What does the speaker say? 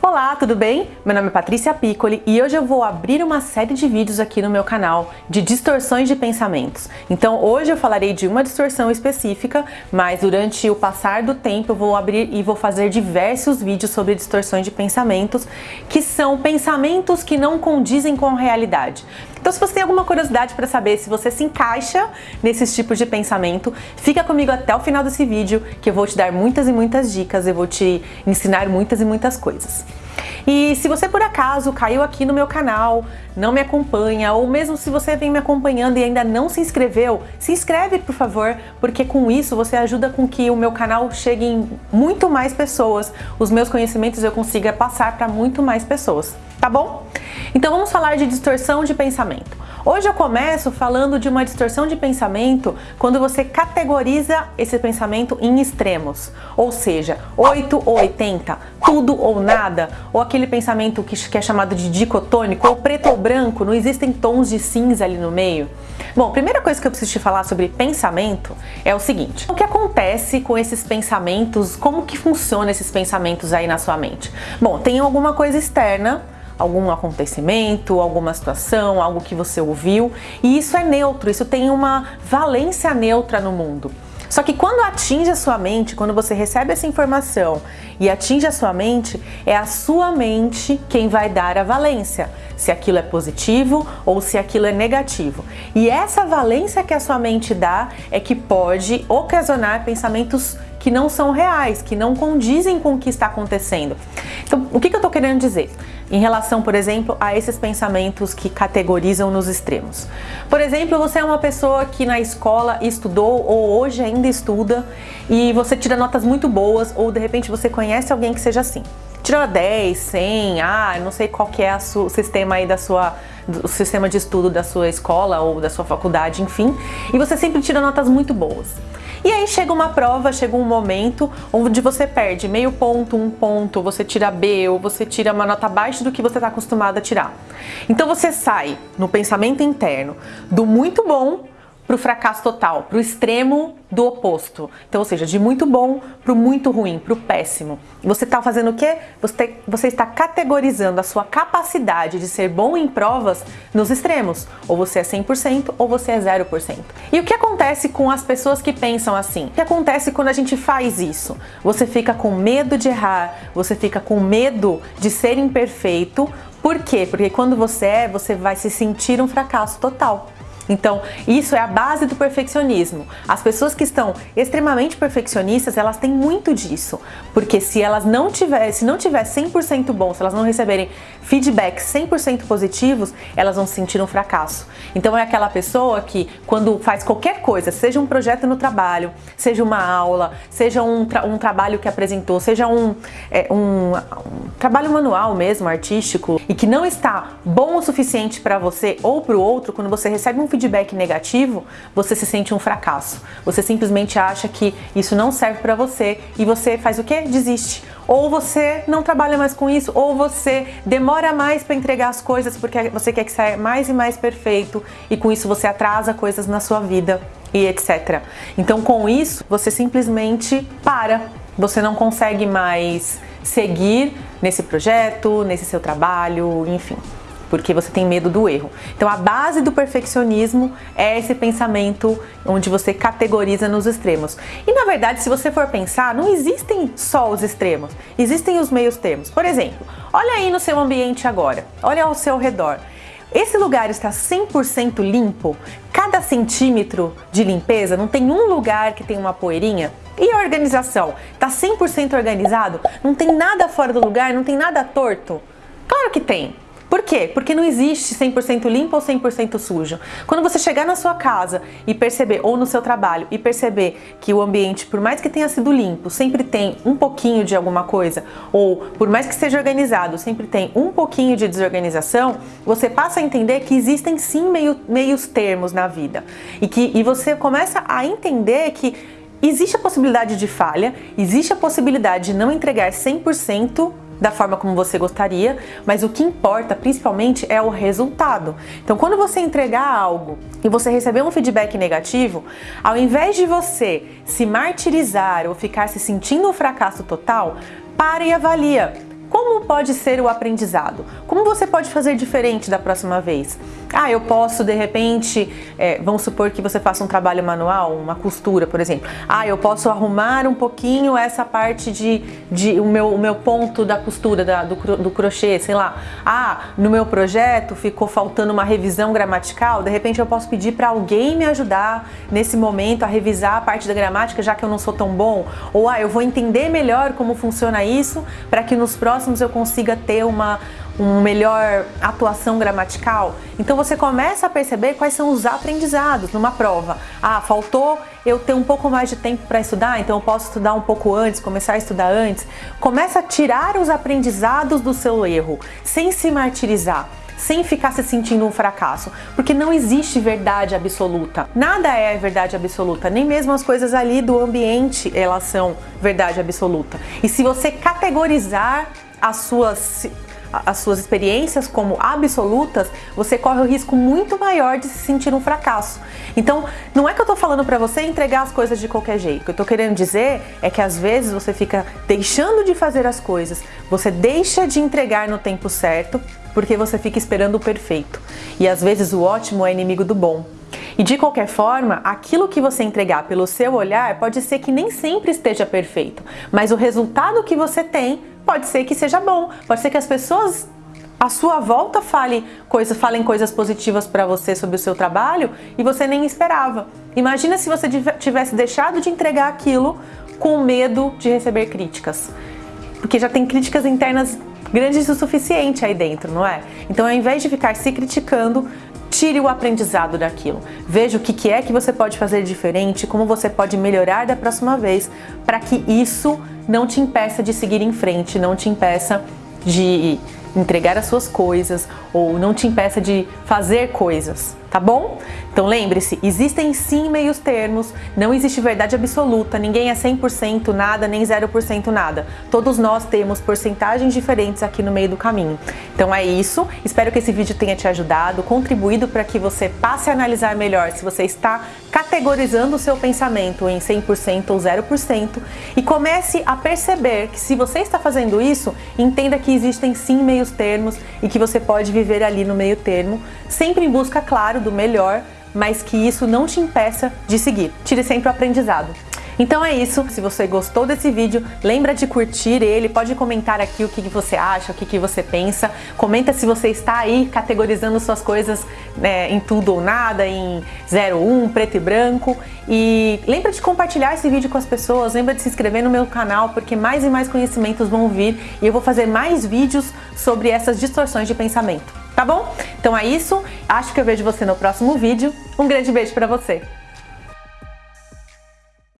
Olá, tudo bem? Meu nome é Patrícia Piccoli e hoje eu vou abrir uma série de vídeos aqui no meu canal de distorções de pensamentos. Então hoje eu falarei de uma distorção específica, mas durante o passar do tempo eu vou abrir e vou fazer diversos vídeos sobre distorções de pensamentos, que são pensamentos que não condizem com a realidade. Então se você tem alguma curiosidade para saber se você se encaixa nesses tipos de pensamento, fica comigo até o final desse vídeo que eu vou te dar muitas e muitas dicas, eu vou te ensinar muitas e muitas coisas. E se você por acaso caiu aqui no meu canal, não me acompanha, ou mesmo se você vem me acompanhando e ainda não se inscreveu, se inscreve por favor, porque com isso você ajuda com que o meu canal chegue em muito mais pessoas, os meus conhecimentos eu consiga passar para muito mais pessoas, tá bom? Então vamos falar de distorção de pensamento. Hoje eu começo falando de uma distorção de pensamento quando você categoriza esse pensamento em extremos, ou seja, 8 ou 80, tudo ou nada, ou aquele pensamento que é chamado de dicotônico, ou preto ou branco, não existem tons de cinza ali no meio. Bom, primeira coisa que eu preciso te falar sobre pensamento é o seguinte, o que acontece com esses pensamentos, como que funciona esses pensamentos aí na sua mente? Bom, tem alguma coisa externa, algum acontecimento, alguma situação, algo que você ouviu, e isso é neutro, isso tem uma valência neutra no mundo. Só que quando atinge a sua mente, quando você recebe essa informação e atinge a sua mente, é a sua mente quem vai dar a valência, se aquilo é positivo ou se aquilo é negativo. E essa valência que a sua mente dá é que pode ocasionar pensamentos que não são reais, que não condizem com o que está acontecendo. Então, o que, eu estou querendo dizer? Em relação, por exemplo, a esses pensamentos que categorizam nos extremos. Por exemplo, você é uma pessoa que na escola estudou ou hoje ainda estuda e você tira notas muito boas ou de repente você conhece alguém que seja assim. Tirou 10, 100, ah, não sei qual que é o sistema aí da sua o sistema de estudo da sua escola ou da sua faculdade, enfim, e você sempre tira notas muito boas. E aí chega uma prova, chega um momento onde você perde meio ponto, um ponto, você tira B ou você tira uma nota abaixo do que você está acostumado a tirar. Então você sai no pensamento interno do muito bom para o fracasso total, para o extremo do oposto. Então, ou seja, de muito bom para o muito ruim, para o péssimo. Você está fazendo o quê? Você, você está categorizando a sua capacidade de ser bom em provas nos extremos. Ou você é 100% ou você é 0%. E o que acontece com as pessoas que pensam assim? O que acontece quando a gente faz isso? Você fica com medo de errar, você fica com medo de ser imperfeito. Por quê? Porque quando você é, você vai se sentir um fracasso total. Então, isso é a base do perfeccionismo. As pessoas que estão extremamente perfeccionistas, elas têm muito disso, porque se elas não tiver, se não tiver 100% bom, se elas não receberem feedbacks 100% positivos, elas vão sentir um fracasso. Então é aquela pessoa que quando faz qualquer coisa, seja um projeto no trabalho, seja uma aula, seja um, tra um trabalho que apresentou, seja um, é, um, um trabalho manual mesmo, artístico, e que não está bom o suficiente para você ou para o outro, quando você recebe um feedback negativo, você se sente um fracasso. Você simplesmente acha que isso não serve para você e você faz o quê? Desiste. Ou você não trabalha mais com isso, ou você demora mais para entregar as coisas porque você quer que saia mais e mais perfeito e com isso você atrasa coisas na sua vida e etc. Então com isso você simplesmente para, você não consegue mais seguir nesse projeto, nesse seu trabalho, enfim porque você tem medo do erro. Então a base do perfeccionismo é esse pensamento onde você categoriza nos extremos. E na verdade, se você for pensar, não existem só os extremos, existem os meios termos. Por exemplo, olha aí no seu ambiente agora, olha ao seu redor. Esse lugar está 100% limpo? Cada centímetro de limpeza, não tem um lugar que tem uma poeirinha? E a organização? Está 100% organizado? Não tem nada fora do lugar? Não tem nada torto? Claro que tem. Por quê? Porque não existe 100% limpo ou 100% sujo. Quando você chegar na sua casa e perceber, ou no seu trabalho, e perceber que o ambiente, por mais que tenha sido limpo, sempre tem um pouquinho de alguma coisa, ou por mais que seja organizado, sempre tem um pouquinho de desorganização, você passa a entender que existem sim meio, meios termos na vida. E, que, e você começa a entender que existe a possibilidade de falha, existe a possibilidade de não entregar 100% da forma como você gostaria, mas o que importa principalmente é o resultado. Então quando você entregar algo e você receber um feedback negativo, ao invés de você se martirizar ou ficar se sentindo um fracasso total, pare e avalia. Como pode ser o aprendizado? Como você pode fazer diferente da próxima vez? Ah, eu posso de repente, é, vamos supor que você faça um trabalho manual, uma costura, por exemplo. Ah, eu posso arrumar um pouquinho essa parte de, de o, meu, o meu ponto da costura, da, do, do crochê, sei lá. Ah, no meu projeto ficou faltando uma revisão gramatical, de repente eu posso pedir para alguém me ajudar nesse momento a revisar a parte da gramática, já que eu não sou tão bom. Ou ah, eu vou entender melhor como funciona isso para que nos próximos eu consiga ter uma, uma melhor atuação gramatical. Então você começa a perceber quais são os aprendizados numa prova. Ah, faltou eu ter um pouco mais de tempo para estudar, então eu posso estudar um pouco antes, começar a estudar antes. Começa a tirar os aprendizados do seu erro, sem se martirizar sem ficar se sentindo um fracasso, porque não existe verdade absoluta. Nada é verdade absoluta, nem mesmo as coisas ali do ambiente elas são verdade absoluta. E se você categorizar as suas as suas experiências como absolutas, você corre o risco muito maior de se sentir um fracasso. Então, não é que eu tô falando para você entregar as coisas de qualquer jeito. O que eu tô querendo dizer é que às vezes você fica deixando de fazer as coisas, você deixa de entregar no tempo certo, porque você fica esperando o perfeito. E às vezes o ótimo é inimigo do bom. E de qualquer forma, aquilo que você entregar pelo seu olhar pode ser que nem sempre esteja perfeito, mas o resultado que você tem pode ser que seja bom, pode ser que as pessoas à sua volta fale coisa, falem coisas positivas para você sobre o seu trabalho e você nem esperava. Imagina se você tivesse deixado de entregar aquilo com medo de receber críticas. Porque já tem críticas internas grandes o suficiente aí dentro, não é? Então ao invés de ficar se criticando, tire o aprendizado daquilo. Veja o que é que você pode fazer diferente, como você pode melhorar da próxima vez, para que isso não te impeça de seguir em frente, não te impeça de entregar as suas coisas ou não te impeça de fazer coisas tá bom? Então lembre-se, existem sim meios termos, não existe verdade absoluta, ninguém é 100% nada nem 0% nada. Todos nós temos porcentagens diferentes aqui no meio do caminho. Então é isso, espero que esse vídeo tenha te ajudado, contribuído para que você passe a analisar melhor se você está categorizando o seu pensamento em 100% ou 0% e comece a perceber que se você está fazendo isso, entenda que existem sim meios termos e que você pode viver ali no meio termo, sempre em busca, claro, claro, do melhor, mas que isso não te impeça de seguir. Tire sempre o aprendizado. Então é isso, se você gostou desse vídeo, lembra de curtir ele, pode comentar aqui o que você acha, o que você pensa, comenta se você está aí categorizando suas coisas né, em tudo ou nada, em 0, 1, preto e branco, e lembra de compartilhar esse vídeo com as pessoas, lembra de se inscrever no meu canal, porque mais e mais conhecimentos vão vir. E eu vou fazer mais vídeos sobre essas distorções de pensamento tá bom? Então é isso, acho que eu vejo você no próximo vídeo. Um grande beijo pra você!